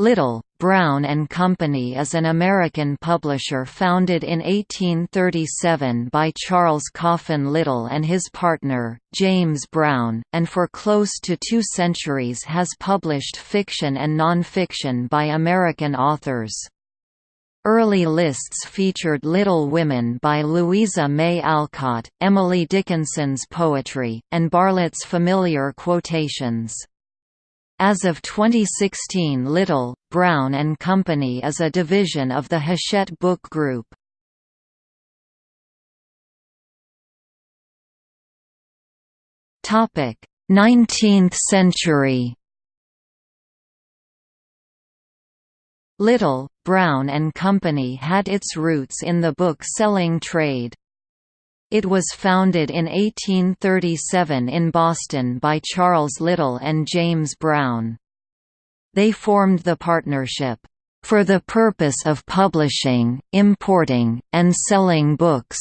Little, Brown and Company is an American publisher founded in 1837 by Charles Coffin Little and his partner, James Brown, and for close to two centuries has published fiction and nonfiction by American authors. Early lists featured Little Women by Louisa May Alcott, Emily Dickinson's poetry, and Bartlett's familiar quotations. As of 2016 Little, Brown and Company is a division of the Hachette Book Group. Topic: 19th century. Little, Brown and Company had its roots in the book-selling trade. It was founded in 1837 in Boston by Charles Little and James Brown. They formed the partnership, "...for the purpose of publishing, importing, and selling books."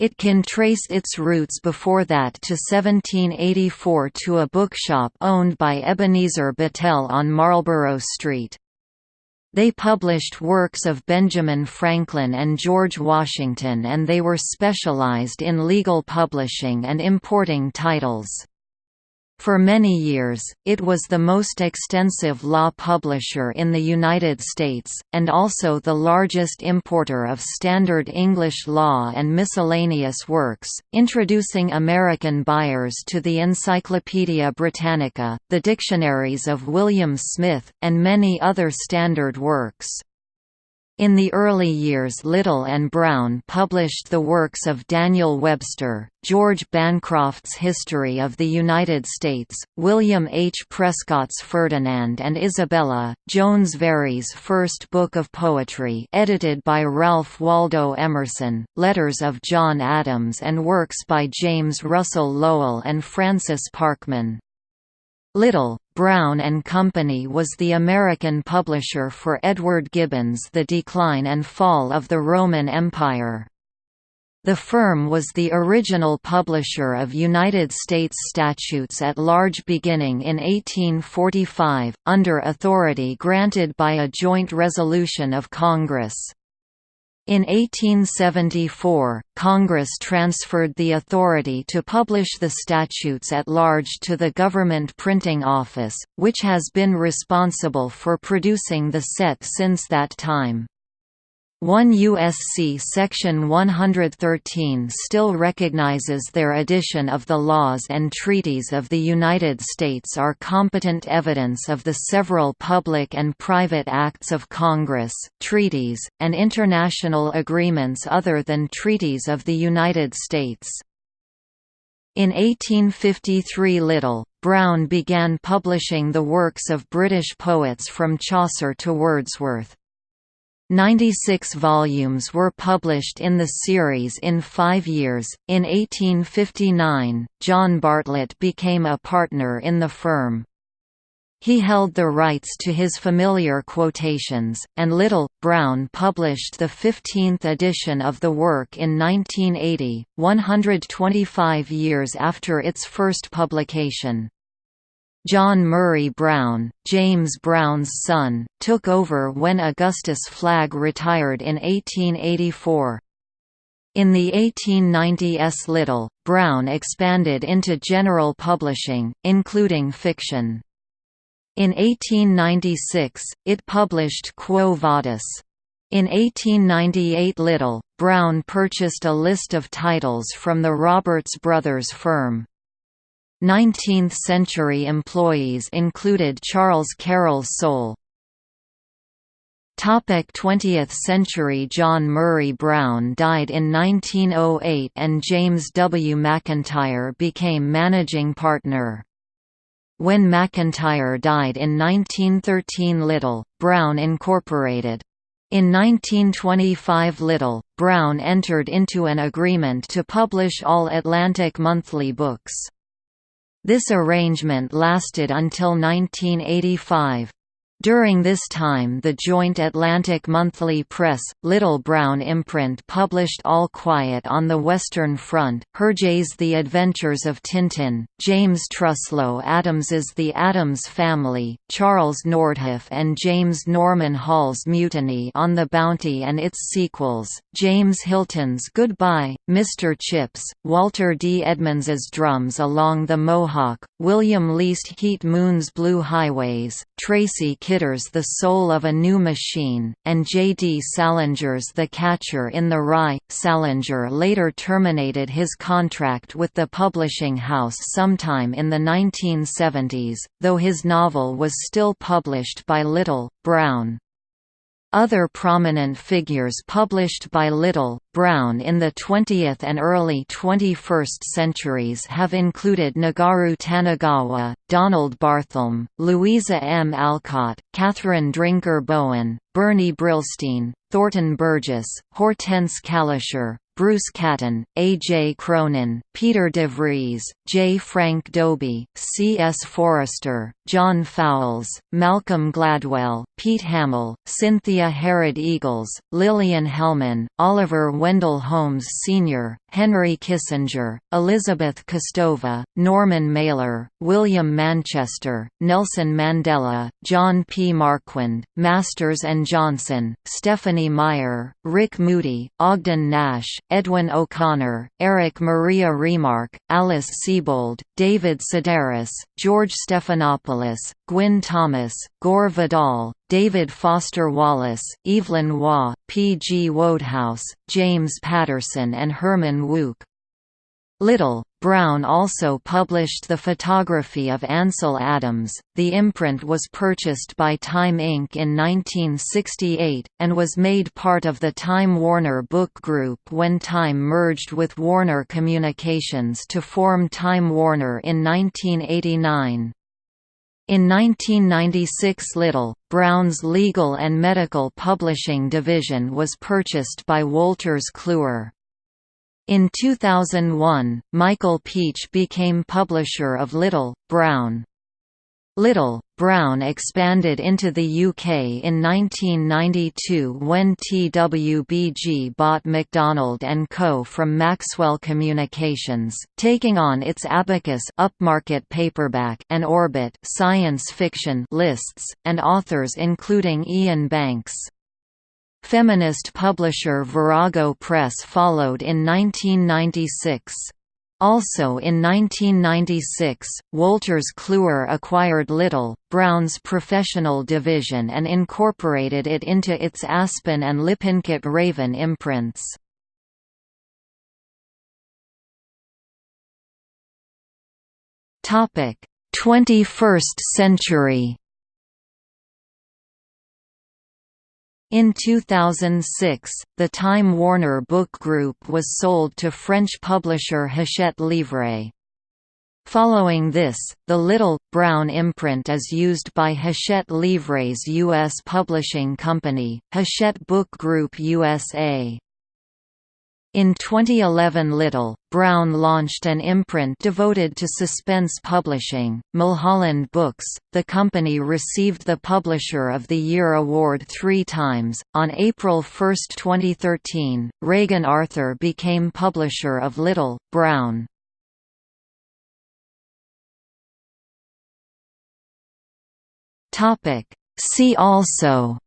It can trace its roots before that to 1784 to a bookshop owned by Ebenezer Battelle on Marlborough Street. They published works of Benjamin Franklin and George Washington and they were specialized in legal publishing and importing titles. For many years, it was the most extensive law publisher in the United States, and also the largest importer of standard English law and miscellaneous works, introducing American buyers to the Encyclopaedia Britannica, the dictionaries of William Smith, and many other standard works. In the early years Little and Brown published the works of Daniel Webster, George Bancroft's History of the United States, William H. Prescott's Ferdinand and Isabella, Jones Very's first book of poetry edited by Ralph Waldo Emerson, letters of John Adams and works by James Russell Lowell and Francis Parkman. Little, Brown and Company was the American publisher for Edward Gibbon's The Decline and Fall of the Roman Empire. The firm was the original publisher of United States statutes at large beginning in 1845, under authority granted by a joint resolution of Congress. In 1874, Congress transferred the authority to publish the statutes at large to the Government Printing Office, which has been responsible for producing the set since that time. 1 USC Section 113 still recognizes their edition of the laws and treaties of the United States are competent evidence of the several public and private acts of Congress, treaties, and international agreements other than treaties of the United States. In 1853 Little, Brown began publishing the works of British poets from Chaucer to Wordsworth. Ninety-six volumes were published in the series in five years. In 1859, John Bartlett became a partner in the firm. He held the rights to his familiar quotations, and Little, Brown published the 15th edition of the work in 1980, 125 years after its first publication. John Murray Brown, James Brown's son, took over when Augustus Flagg retired in 1884. In the 1890s Little, Brown expanded into general publishing, including fiction. In 1896, it published Quo Vadis. In 1898 Little, Brown purchased a list of titles from the Roberts Brothers firm. 19th-century employees included Charles Carroll Soule. 20th century John Murray Brown died in 1908 and James W. McIntyre became managing partner. When McIntyre died in 1913 Little, Brown Incorporated. In 1925 Little, Brown entered into an agreement to publish all Atlantic monthly books. This arrangement lasted until 1985. During this time the joint Atlantic Monthly Press, Little Brown imprint published All Quiet on the Western Front, Hergé's The Adventures of Tintin, James Truslow Adams's The Adams Family, Charles Nordhoff and James Norman Hall's Mutiny on the Bounty and its sequels, James Hilton's Goodbye, Mr. Chips, Walter D. Edmonds's Drums Along the Mohawk, William Least Heat Moon's Blue Highways, Tracy Kidder's The Soul of a New Machine, and J. D. Salinger's The Catcher in the Rye. Salinger later terminated his contract with the publishing house sometime in the 1970s, though his novel was still published by Little, Brown. Other prominent figures published by Little, Brown in the 20th and early 21st centuries have included Nagaru Tanigawa, Donald Barthelme, Louisa M. Alcott, Catherine Drinker Bowen, Bernie Brillstein, Thornton Burgess, Hortense Calisher, Bruce Catton, A. J. Cronin, Peter DeVries, J. Frank Dobie, C. S. Forester, John Fowles, Malcolm Gladwell, Pete Hamill, Cynthia Harrod Eagles, Lillian Hellman, Oliver Wendell Holmes Sr., Henry Kissinger, Elizabeth Kostova, Norman Mailer, William Manchester, Nelson Mandela, John P. Marquand, Masters and Johnson, Stephenie Meyer, Rick Moody, Ogden Nash, Edwin O'Connor, Erich Maria Remarque, Alice Sebold, David Sedaris, George Stephanopoulos, Gwyn Thomas, Gore Vidal, David Foster Wallace, Evelyn Waugh, P. G. Wodehouse, James Patterson and Herman Wouk. Little, Brown also published the photography of Ansel Adams. The imprint was purchased by Time Inc. in 1968, and was made part of the Time Warner Book Group when Time merged with Warner Communications to form Time Warner in 1989. In 1996 Little, Brown's legal and medical publishing division was purchased by Wolters Kluwer. In 2001, Michael Pietsch became publisher of Little, Brown. Little, Brown expanded into the UK in 1992 when TWBG bought MacDonald & Co. from Maxwell Communications, taking on its Abacus upmarket paperback and Orbit science fiction lists, and authors including Iain Banks. Feminist publisher Virago Press followed in 1996. Also in 1996, Wolters Kluwer acquired Little, Brown's professional division and incorporated it into its Aspen and Lippincott Raven imprints. Topic: 21st century. In 2006, the Time Warner Book Group was sold to French publisher Hachette Livre. Following this, the Little, Brown imprint is used by Hachette Livre's U.S. publishing company, Hachette Book Group USA. In 2011 Little, Brown launched an imprint devoted to suspense publishing, Mulholland Books. The company received the Publisher of the Year award three times. On April 1, 2013, Regan Arthur became publisher of Little, Brown. See also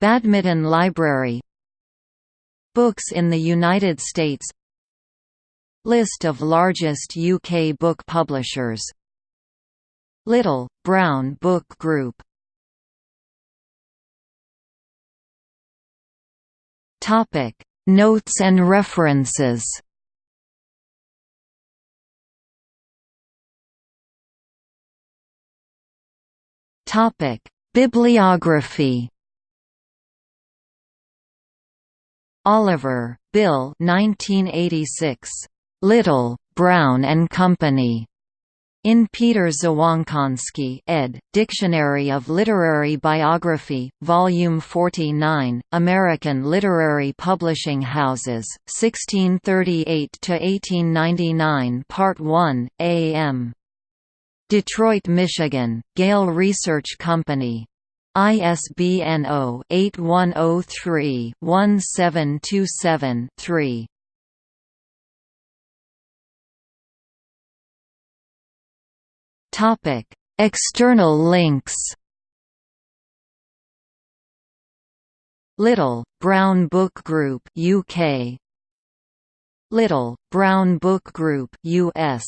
Badminton Library. Books in the United States. List of largest UK book publishers. Little, Brown Book Group. Notes and references. Bibliography Oliver, Bill 1986. Little, Brown and Company. In Peter Dzwonkoski ed., Dictionary of Literary Biography, Volume 49, American Literary Publishing Houses, 1638–1899 Part 1, A.M. Detroit, Michigan, Gale Research Company. ISBN 0-8103-1727-3. External links. Little, Brown Book Group UK Little, Brown Book Group US